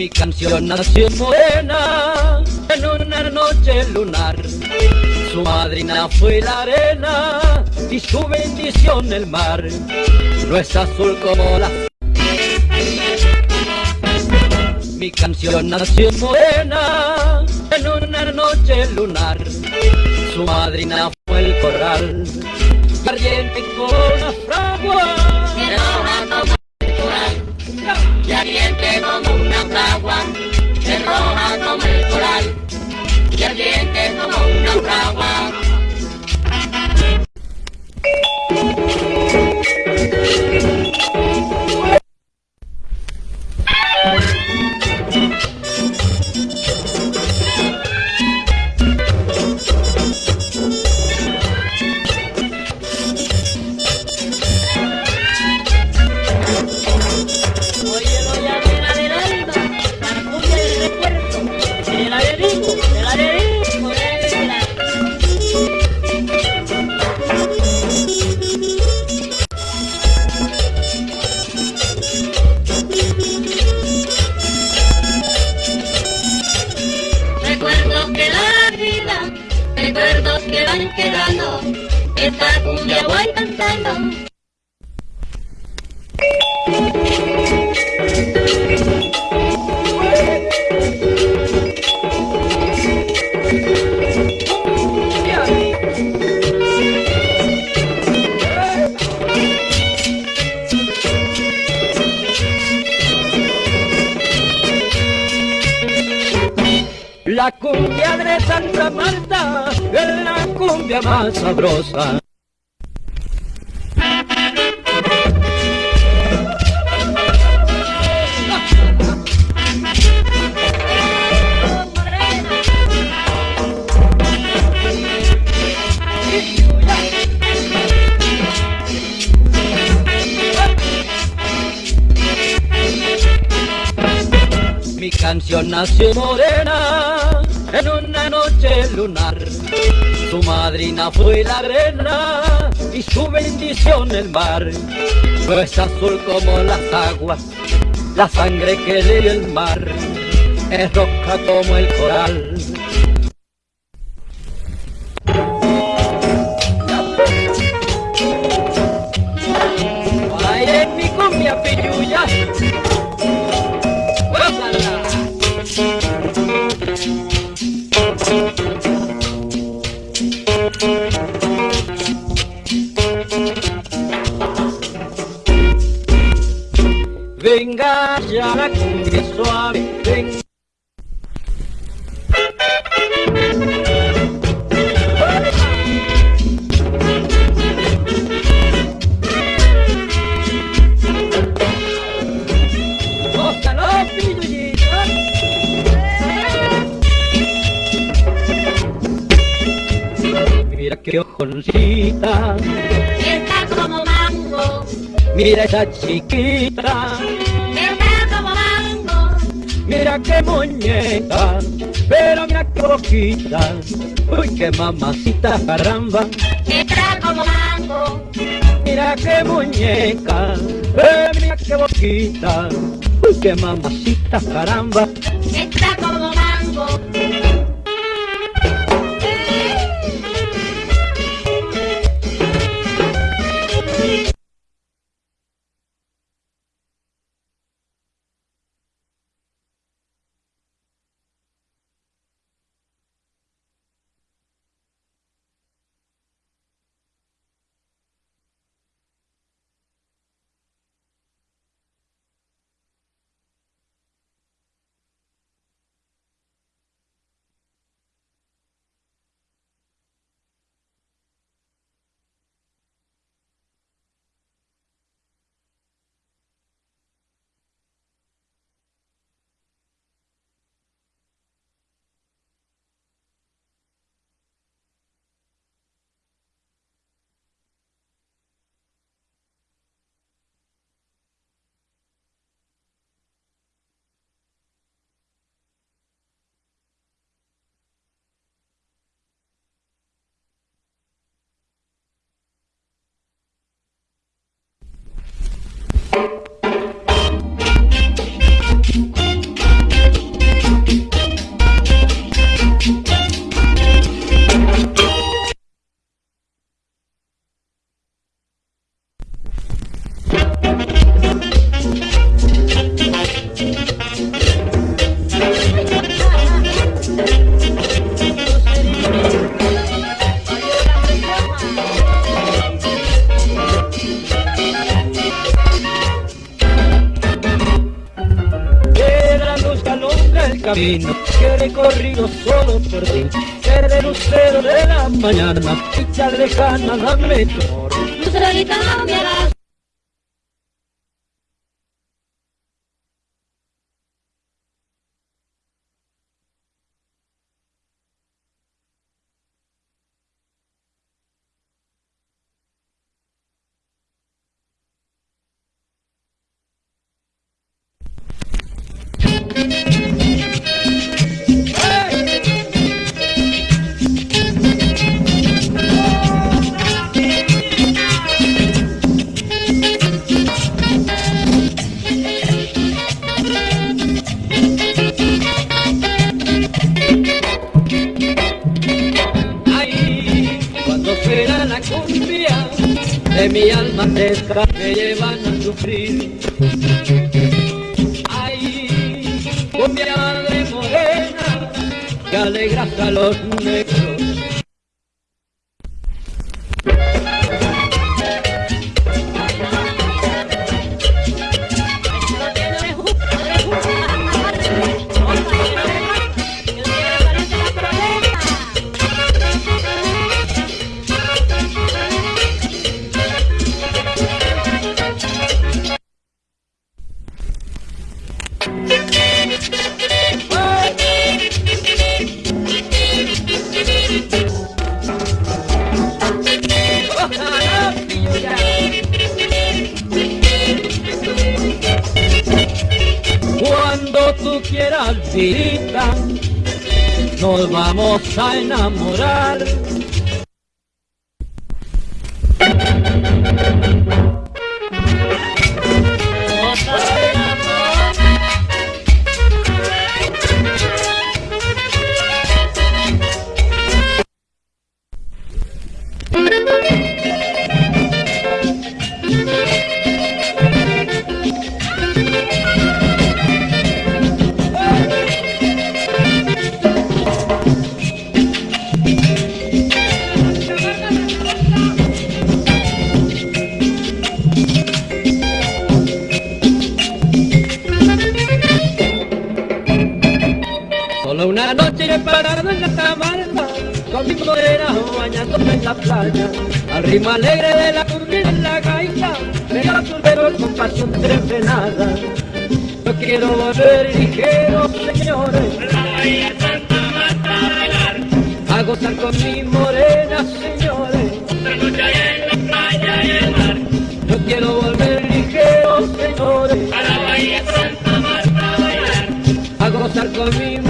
Mi canción nació morena en una noche lunar. Su madrina fue la arena y su bendición el mar. No es azul como la... Mi canción nació morena en una noche lunar. Su madrina fue el corral, ardiente con la fragua. Y ardiente como una fragua. Como recuerdos que van quedando. Esta cumbia voy cantando. Más sabrosa. Mi canción nació morena noche lunar. Su madrina fue la arena y su bendición el mar. No es azul como las aguas, la sangre que le dio el mar. Es roja como el coral. Venga ya la cumbia suave, venga. Mira qué ojoncita, Está como mango, mira esa chiquita. Mira qué muñeca, pero mira qué boquita, uy qué mamacita caramba, Está como mango, mira qué muñeca, eh, mira qué boquita, uy qué mamacita caramba, está camino que recorrido solo por ti. Ser el lucero de la mañana, ficha lejana, dame tu mi deja me llevan a sufrir. Ay, cumbia de morena que alegra a los negros. Visita, nos vamos a enamorar. Con mi morena bañándome en la playa, al ritmo alegre de la cumbia en la gaita, me pero con pasión tremenda. Yo quiero volver ligero, señores, a gozar con mi morena, señores. Yo quiero volver ligero, señores, a gozar con mi morena.